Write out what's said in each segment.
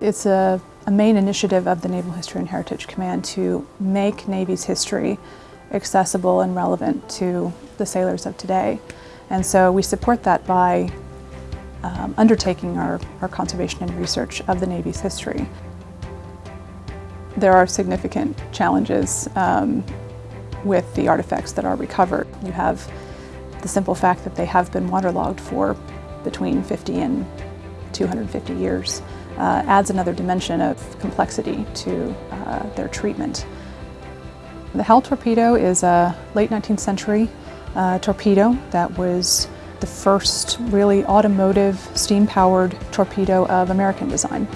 It's a, a main initiative of the Naval History and Heritage Command to make Navy's history accessible and relevant to the sailors of today. And so we support that by um, undertaking our, our conservation and research of the Navy's history. There are significant challenges um, with the artifacts that are recovered. You have the simple fact that they have been waterlogged for between 50 and 250 years uh, adds another dimension of complexity to uh, their treatment. The Howell torpedo is a late 19th century uh, torpedo that was the first really automotive steam-powered torpedo of American design.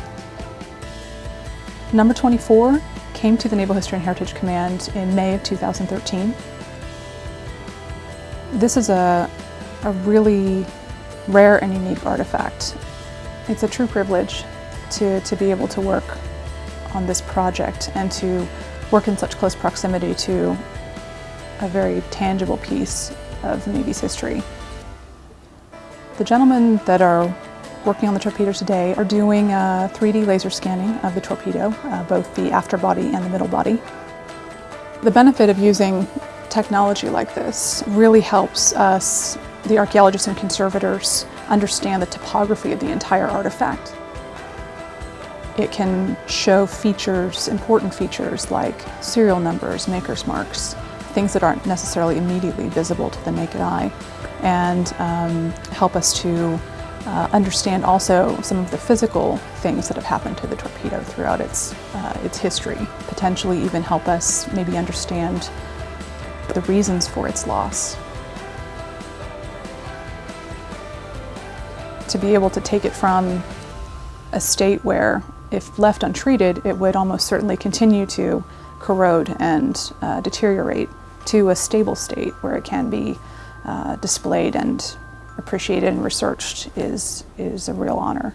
Number 24 came to the Naval History and Heritage Command in May of 2013. This is a, a really rare and unique artifact. It's a true privilege to, to be able to work on this project and to work in such close proximity to a very tangible piece of the Navy's history. The gentlemen that are working on the torpedo today are doing 3D laser scanning of the torpedo, uh, both the after body and the middle body. The benefit of using technology like this really helps us, the archaeologists and conservators, understand the topography of the entire artifact. It can show features, important features like serial numbers, maker's marks, things that aren't necessarily immediately visible to the naked eye, and um, help us to uh, understand also some of the physical things that have happened to the torpedo throughout its, uh, its history, potentially even help us maybe understand the reasons for its loss. To be able to take it from a state where if left untreated, it would almost certainly continue to corrode and uh, deteriorate to a stable state where it can be uh, displayed and appreciated and researched is, is a real honor.